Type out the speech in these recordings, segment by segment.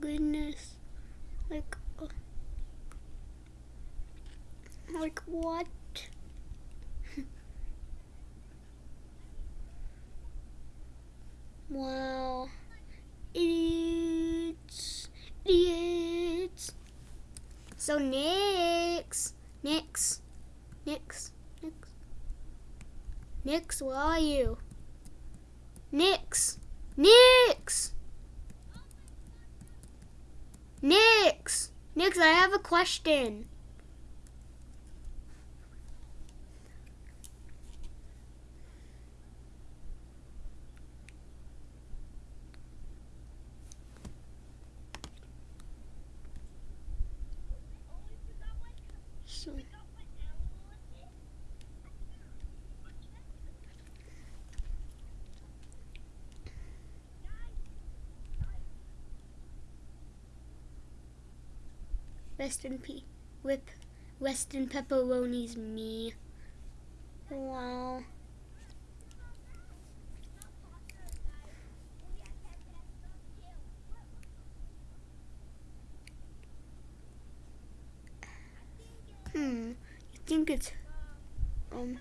goodness. Like, uh, like what? wow. Idiots. Idiots. So Nix. Nix. Nix. Nix. Nix, where are you? Nix. Nix. I have a question. So, Western P. Whip. Western pepperoni's me. Wow. Hmm. You think it's um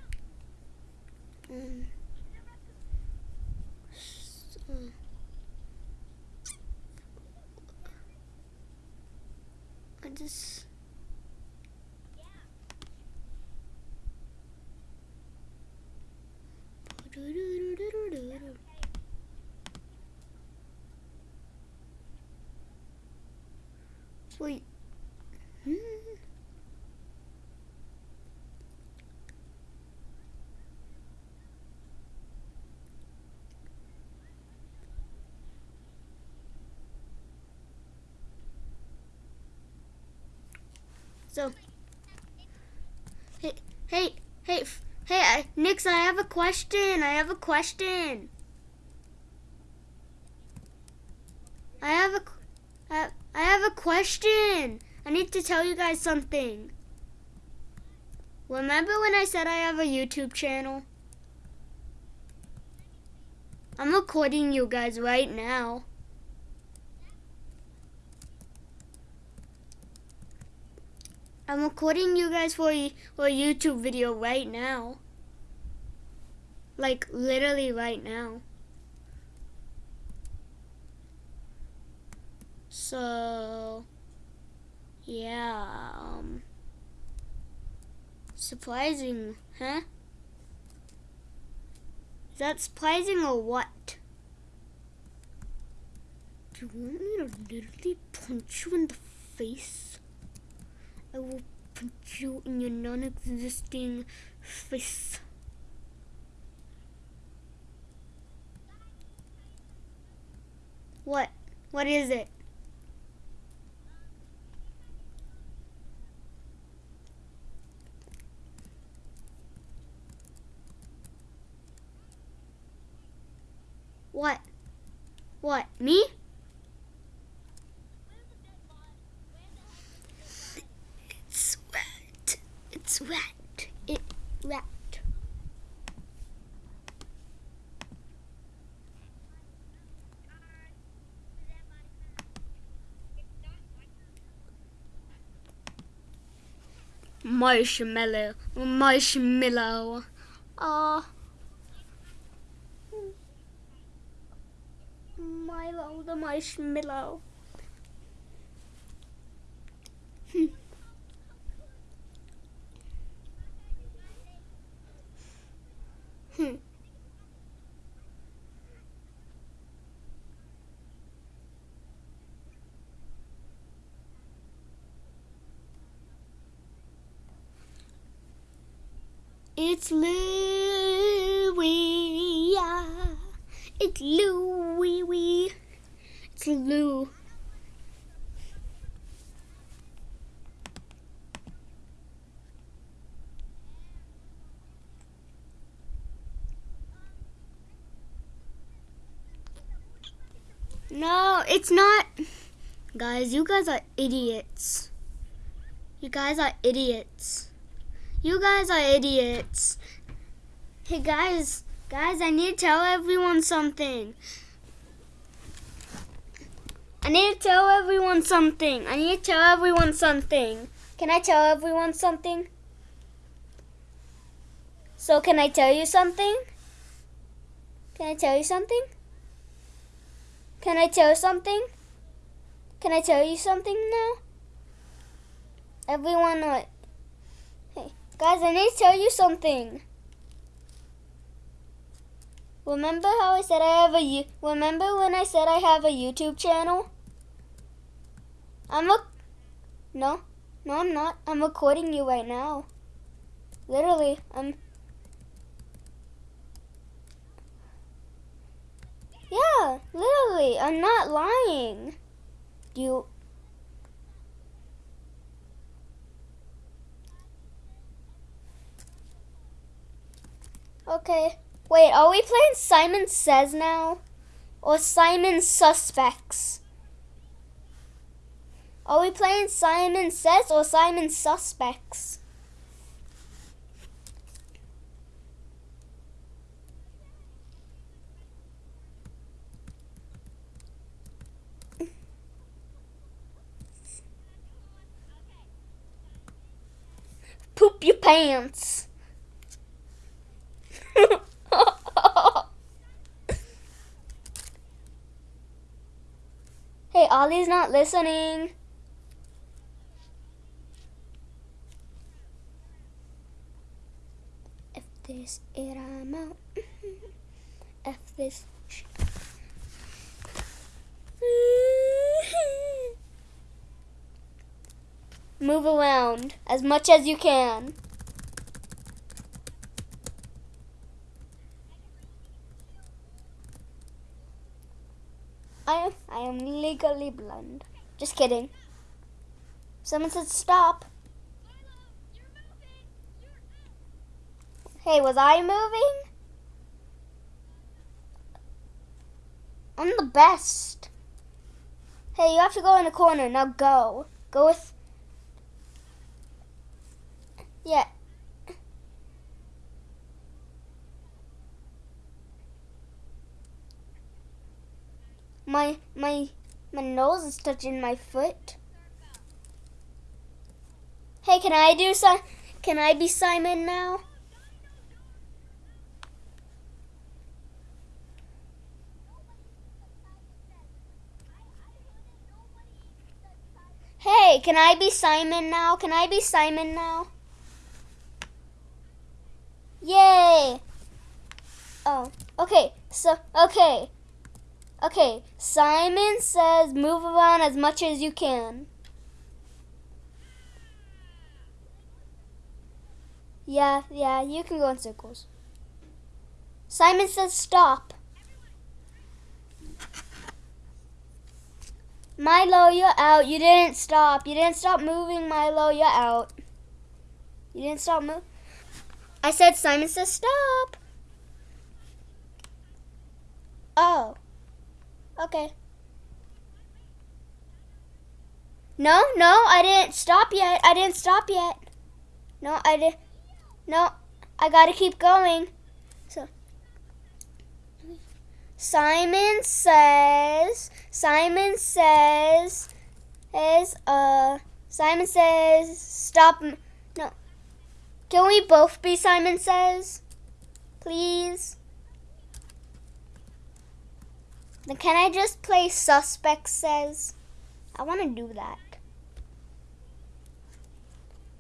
um s- uh, Just Wait. Hmm. So, hey, hey, hey, hey, I, Nix, I have a question. I have a question. I have a, I, I have a question. I need to tell you guys something. Remember when I said I have a YouTube channel? I'm recording you guys right now. I'm recording you guys for a, YouTube video right now. Like literally right now. So yeah, um surprising, huh? Is that surprising or what? Do you want me to literally punch you in the face? I will put you in your non-existing face. What? What is it? What? What? Me? It's wet. It's wet. It wet. Marshmallow. Marshmallow. Ah. Milo the marshmallow. It's Louie. It's Louie. It's Lou. No, it's not. Guys, you guys are idiots. You guys are idiots. You guys are idiots. Hey guys, guys, I need to tell everyone something. I need to tell everyone something. I need to tell everyone something. Can I tell everyone something? So can I tell you something? Can I tell you something? Can I tell something? Can I tell you something now? Everyone, what? Guys, I need to tell you something. Remember how I said I have a remember when I said I have a YouTube channel? I'm a No. No, I'm not. I'm recording you right now. Literally, I'm Yeah, literally, I'm not lying. You Okay. Wait, are we playing Simon Says now? Or Simon Suspects? Are we playing Simon Says or Simon Suspects? Poop your pants. hey, Ollie's not listening. If this it I'm out. If this Move around as much as you can. I I am legally blind. Just kidding. Someone said stop. Hey, was I moving? I'm the best. Hey, you have to go in the corner. Now go. Go with... Yeah, My my my nose is touching my foot. Hey, can I do some? Can I be Simon now? Hey, can I be Simon now? Can I be Simon now? Yay! Oh, okay. So, okay. Okay, Simon says move around as much as you can. Yeah, yeah, you can go in circles. Simon says stop. Milo, you're out. You didn't stop. You didn't stop moving, Milo. You're out. You didn't stop moving. I said Simon says stop. Oh. Okay. No, no, I didn't stop yet. I didn't stop yet. No, I did. No, I gotta keep going. So, Simon says. Simon says. Is uh. Simon says stop. No. Can we both be Simon says? Please. Can I just play Suspect Says? I want to do that.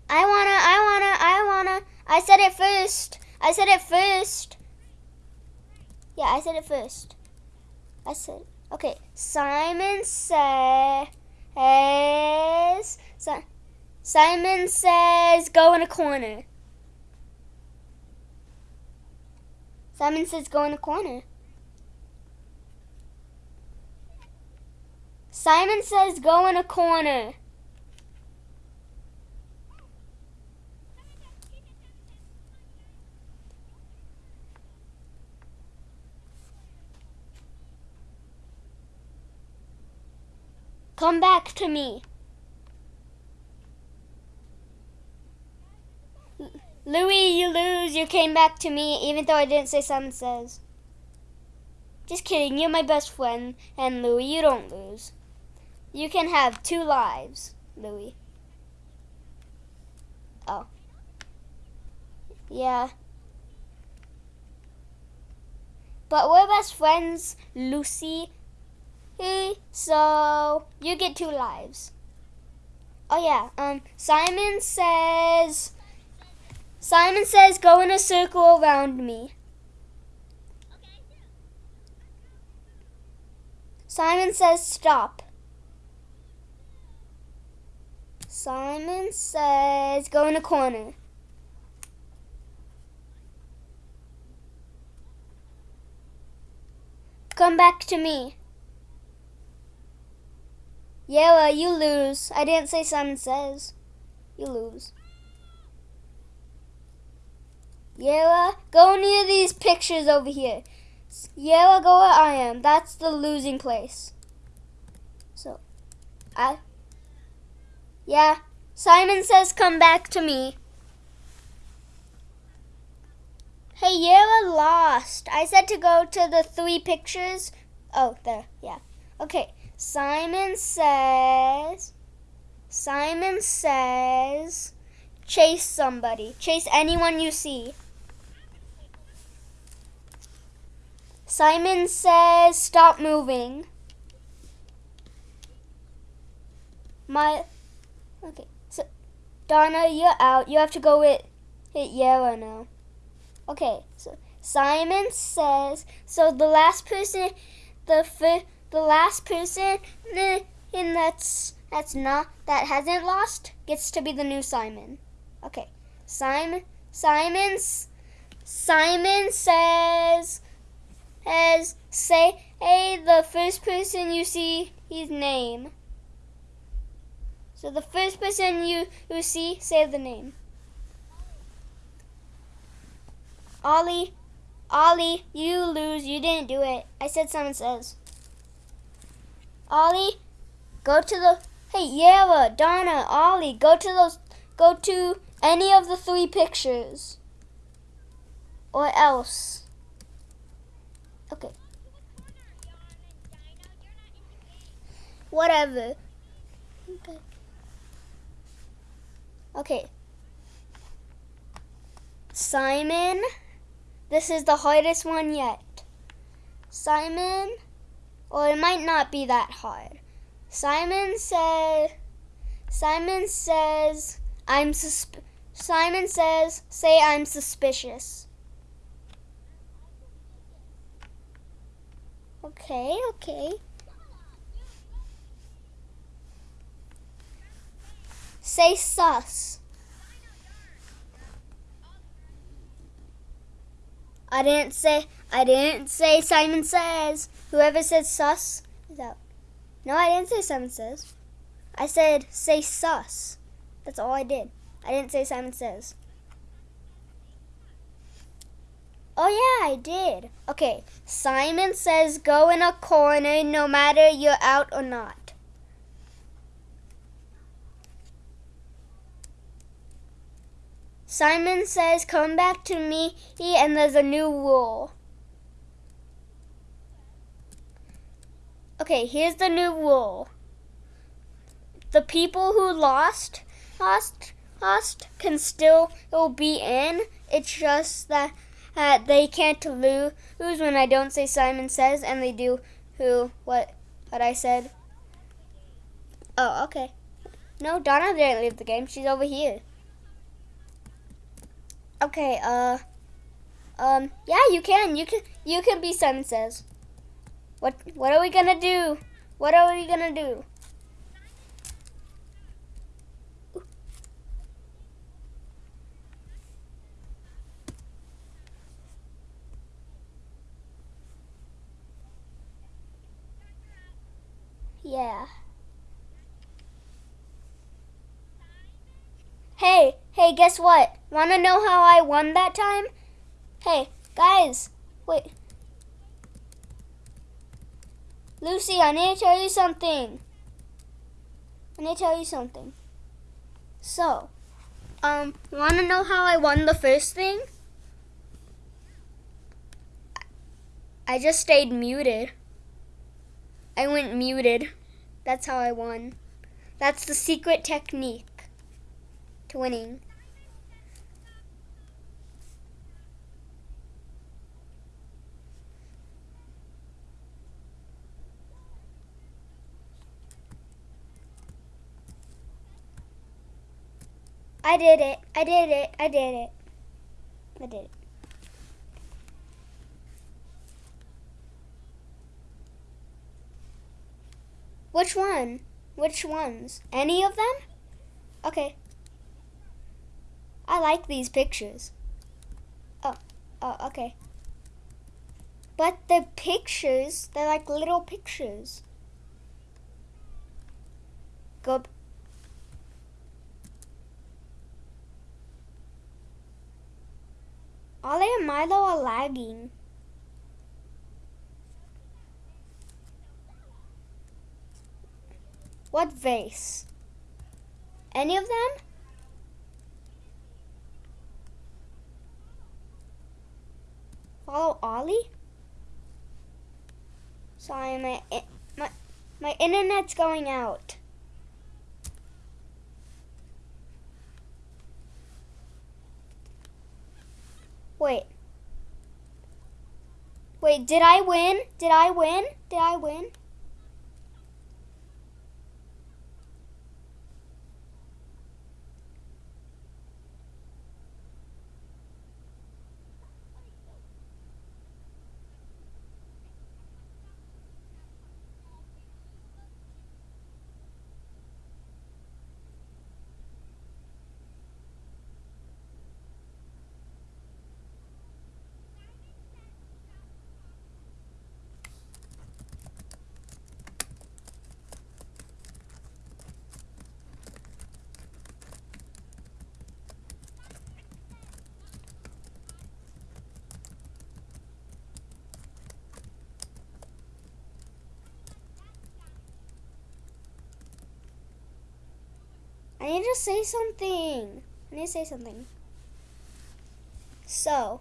I wanna, I wanna, I wanna. I said it first. I said it first. Yeah, I said it first. I said, okay. Simon says, Simon says, go in a corner. Simon says, go in a corner. Simon says go in a corner. Come back to me. Louis, you lose. You came back to me, even though I didn't say Simon says. Just kidding. You're my best friend. And Louis, you don't lose. You can have two lives, Louie. Oh. Yeah. But we're best friends, Lucy. So you get two lives. Oh yeah. Um. Simon says. Simon says, "Go in a circle around me." Simon says, "Stop." Simon says, "Go in the corner." Come back to me. Yeah, well, you lose. I didn't say Simon says. You lose. Yella, go near these pictures over here. Yella, go where I am. That's the losing place. So, I. Yeah, Simon says come back to me. Hey, Yella lost. I said to go to the three pictures. Oh, there, yeah. Okay, Simon says. Simon says. Chase somebody. Chase anyone you see. Simon says stop moving. My okay. So Donna, you're out. You have to go with hit Yara now. Okay. So Simon says so the last person the fir- the last person in that's that's not that hasn't lost gets to be the new Simon. Okay. Simon Simon's Simon says as say hey, the first person you see his name. So the first person you, you see, say the name. Ollie, Ollie, you lose. You didn't do it. I said someone says. Ollie, go to the, hey, Yara, Donna, Ollie, go to those, go to any of the three pictures. Or else. Okay. Whatever. Okay. Okay. Simon. This is the hardest one yet. Simon. Well, it might not be that hard. Simon said. Simon says, I'm susp- Simon says, say I'm suspicious. Okay, okay. Say sus. I didn't say I didn't say Simon says. Whoever says sus is out. No, I didn't say Simon says. I said say sus. That's all I did. I didn't say Simon says. Oh, yeah, I did. Okay, Simon says go in a corner no matter you're out or not. Simon says come back to me and there's a new rule. Okay, here's the new rule. The people who lost, lost, lost can still be in. It's just that uh, they can't lose when I don't say Simon says, and they do who what what I said. Oh, okay. No, Donna didn't leave the game. She's over here. Okay. Uh. Um. Yeah, you can. You can. You can be Simon says. What What are we gonna do? What are we gonna do? Yeah. Guess what? Wanna know how I won that time? Hey, guys, wait. Lucy, I need to tell you something. I need to tell you something. So, um, wanna know how I won the first thing? I just stayed muted. I went muted. That's how I won. That's the secret technique to winning. I did it. I did it. I did it. I did it. Which one? Which ones? Any of them? Okay. I like these pictures. Oh, oh, okay. But the pictures, they're like little pictures. Go. Ollie and Milo are lagging. What vase? Any of them? Follow Ollie? Sorry, my my my internet's going out. Wait. Wait, did I win? Did I win? Did I win? I need to say something. I need to say something. So,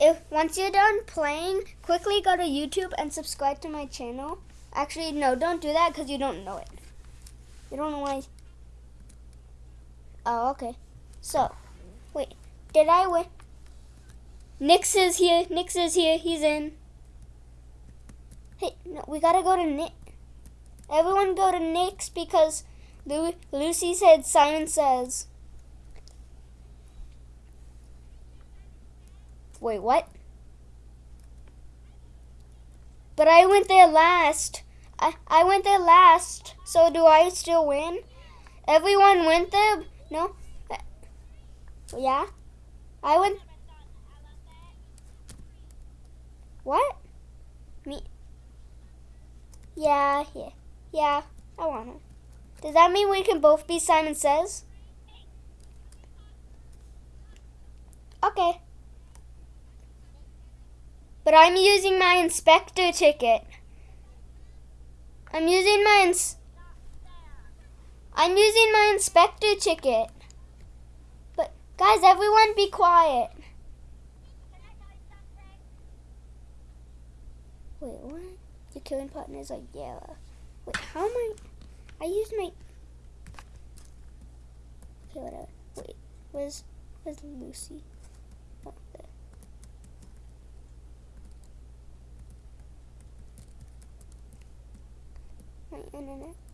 if once you're done playing, quickly go to YouTube and subscribe to my channel. Actually, no, don't do that because you don't know it. You don't know why. Oh, okay. So, wait, did I win? Nix is here. Nix is here. He's in. Hey, no, we gotta go to Nick. Everyone go to Nick's because Lu Lucy said Simon says. Wait, what? But I went there last. I, I went there last. So do I still win? Everyone went there? No? Yeah? I went. What? Me? Yeah, yeah. Yeah, I want to. Does that mean we can both be Simon Says? Okay. But I'm using my inspector ticket. I'm using my ins I'm using my inspector ticket. But guys, everyone be quiet. Wait, what? Your killing partners are yellow. Wait, how am I? I used my. Okay, whatever. Wait, where's where's Lucy? Oh, there. My internet.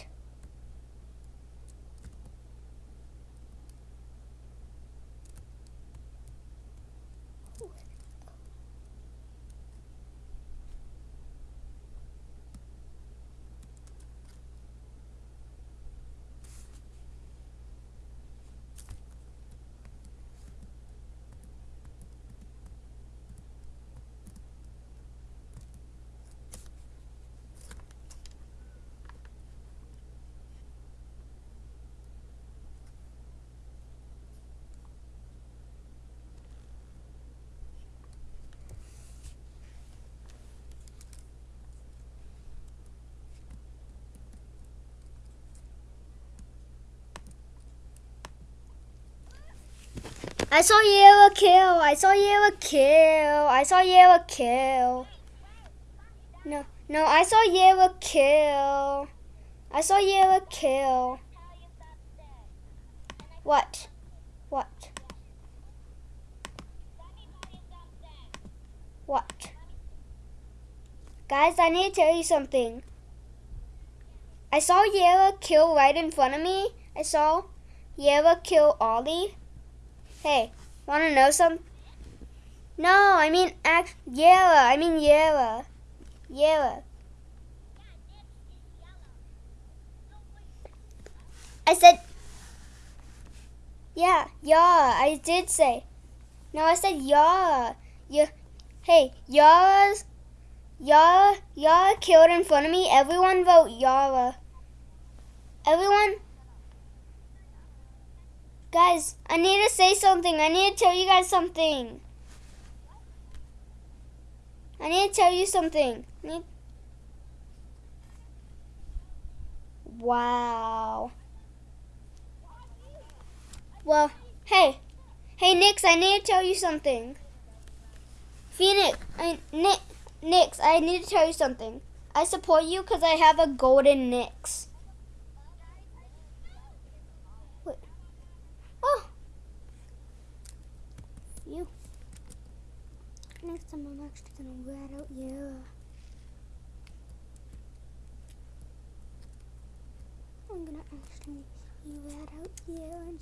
I saw yellow kill. I saw yellow kill. I saw yellow kill. No, no, I saw yellow kill. I saw you Yara kill. What? What? What? Guys, I need to tell you something. I saw Yara kill right in front of me. I saw Yara kill Ollie. Hey, wanna know some? No, I mean act Yara. I mean Yara. Yara. I said yeah, yeah, I did say. No, I said yeah. Yeah. Hey, Yara's Yara Yara killed in front of me. Everyone vote Yara. Everyone Guys, I need to say something. I need to tell you guys something. I need to tell you something. Need... Wow. Well, hey. Hey, Nix, I need to tell you something. Phoenix, I, Nick, Nix, I need to tell you something. I support you because I have a golden Nix. Wait. Oh. You. Next time I'm actually gonna rat out you. I'm gonna actually rat out you and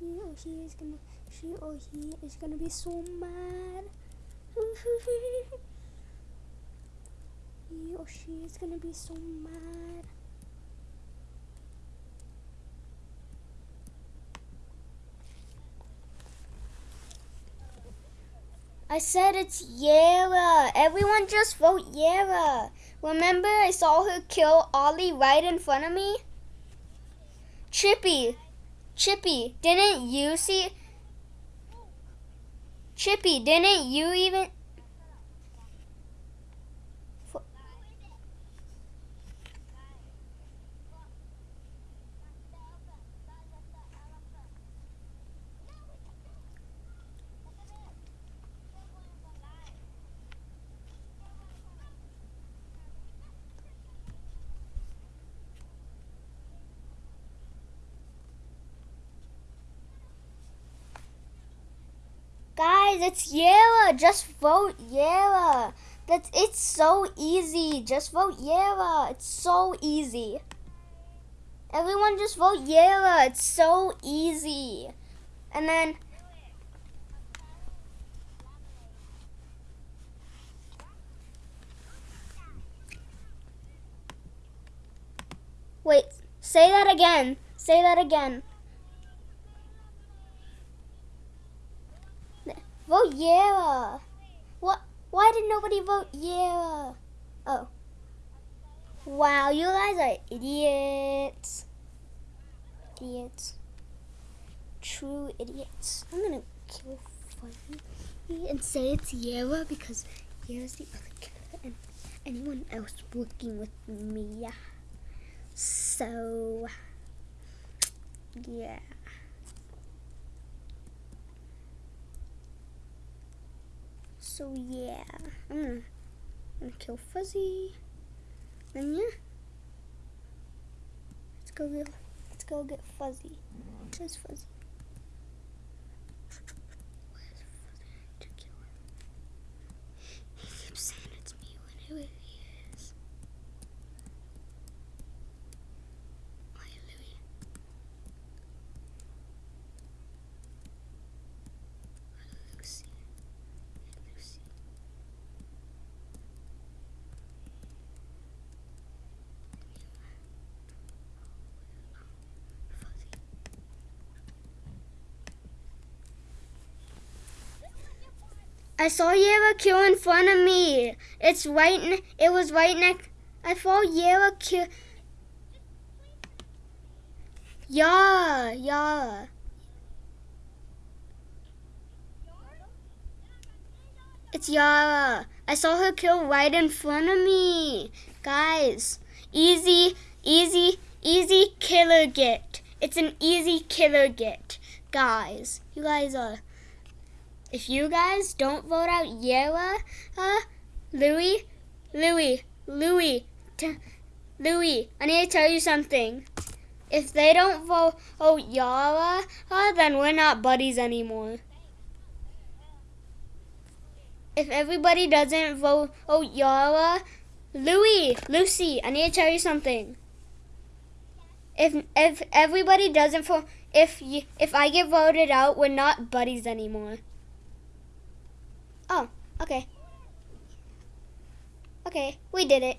he or she is gonna she or he is gonna be so mad. he or she is gonna be so mad. I said it's Yara. Everyone just vote Yara. Remember I saw her kill Ollie right in front of me? Chippy, Chippy, didn't you see? Chippy, didn't you even? Guys, it's Yara. Just vote Yara. That's it's so easy. Just vote Yara. It's so easy. Everyone just vote Yara. It's so easy. And then Wait, say that again. Say that again. Vote yeah. What? Why did nobody vote yeah? Oh. Wow, you guys are idiots. Idiots. True idiots. I'm gonna kill Fuzzy and say it's Yara because Yara's the other killer and anyone else working with me. So, yeah. So yeah, I'm gonna, I'm gonna kill Fuzzy. Then yeah, let's go get let's go get Fuzzy. Where's Fuzzy? Where's Fuzzy? To kill him. He keeps saying it's me when it is. I saw Yara kill in front of me. It's right. It was right next. I saw Yara kill. Yeah, yeah. It's Yara. I saw her kill right in front of me. Guys, easy, easy, easy killer get. It's an easy killer get. Guys, you guys are if you guys don't vote out Yara, uh, Louie, Louie, Louis, t- Louis, I need to tell you something. If they don't vote oh, Yara, uh, then we're not buddies anymore. If everybody doesn't vote oh, Yara, Louis, Lucy, I need to tell you something. If if everybody doesn't vote, if you, if I get voted out, we're not buddies anymore. Oh, okay. Okay, we did it.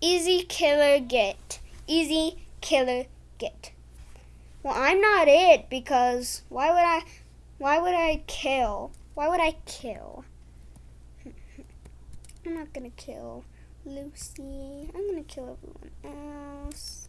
Easy killer get. Easy killer get. Well, I'm not it because why would I why would I kill? Why would I kill? I'm not gonna kill Lucy. I'm gonna kill everyone else.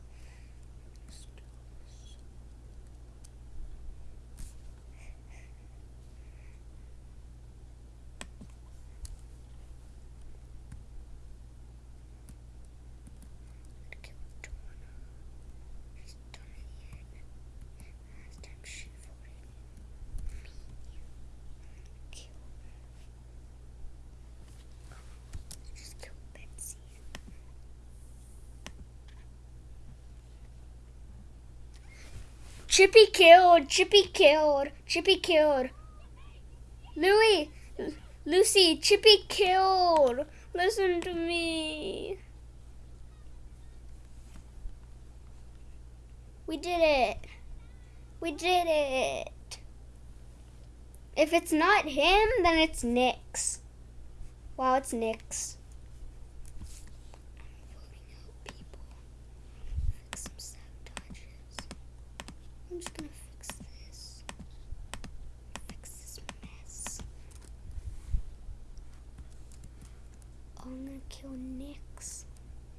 Chippy killed. Chippy killed. Chippy killed. Louis, Lucy, Chippy killed. Listen to me. We did it. We did it. If it's not him, then it's Nix. Wow, it's Nix. I'm just gonna fix this. Fix this mess. I'm gonna kill Nix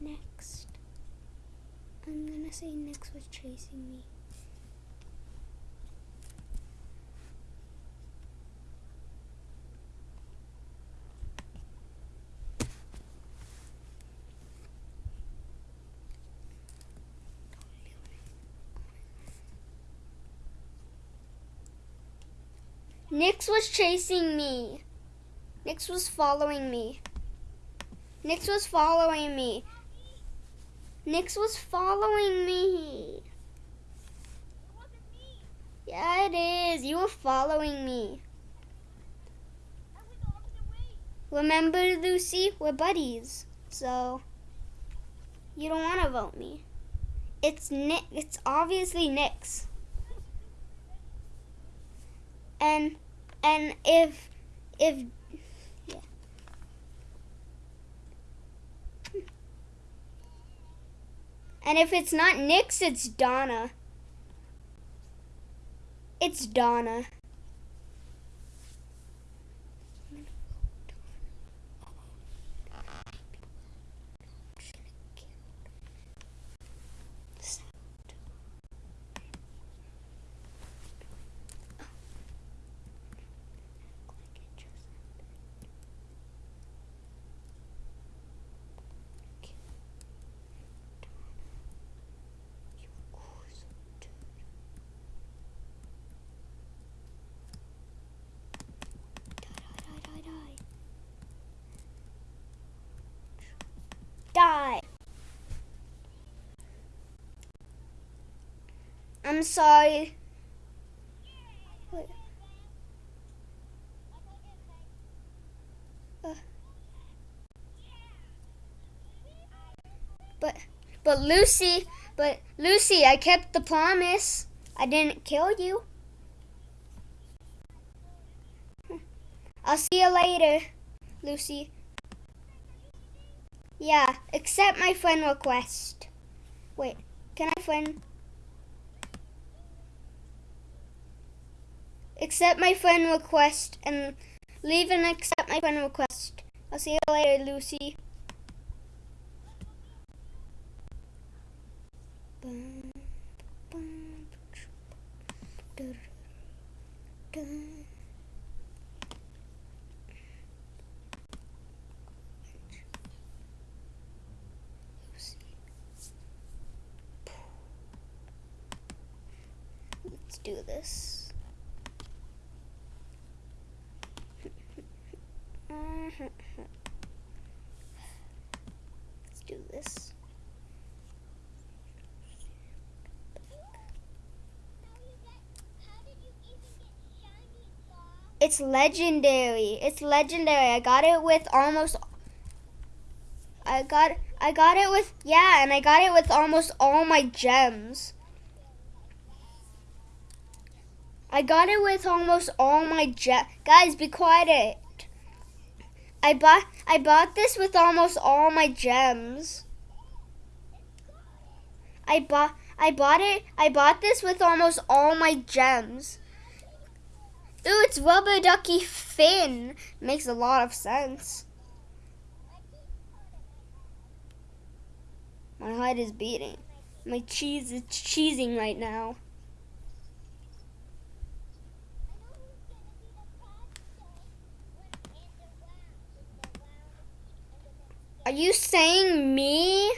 next. I'm gonna say Nix was chasing me. Nix was chasing me. Nix was following me. Nix was following me. Nix was following me. Yeah, it is. You were following me. Remember, Lucy? We're buddies. So, you don't want to vote me. It's Nick. It's obviously Nix. And and if if yeah. And if it's not Nix, it's Donna. It's Donna. Sorry. Wait. Uh. But but Lucy, but Lucy, I kept the promise. I didn't kill you. I'll see you later, Lucy. Yeah, accept my friend request. Wait, can I friend? Accept my friend request and leave and accept my friend request. I'll see you later, Lucy. Let's do this. Let's do this. It's legendary. It's legendary. I got it with almost I got I got it with yeah, and I got it with almost all my gems. I got it with almost all my gems. Guys, be quiet. I bought I bought this with almost all my gems. I bought I bought it I bought this with almost all my gems. Ooh, it's rubber ducky fin. Makes a lot of sense. My heart is beating. My cheese is cheesing right now. Are you saying me?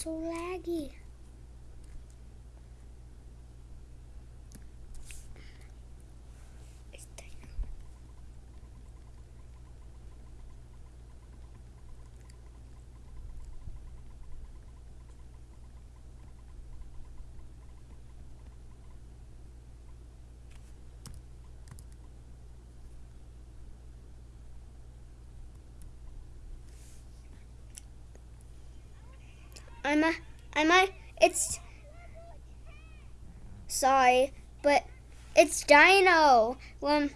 So laggy. I'm a, I'm a, it's, sorry, but it's Dino. When,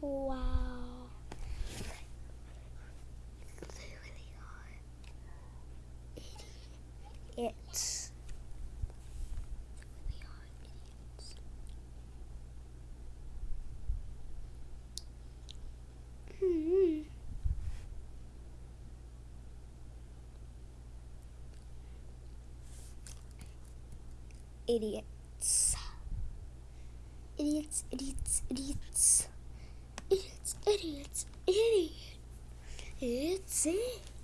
Wow. It's Hmm. Idiots. Idiots, idiots, idiots. Idiots, idiots, idiots. It's it. da da da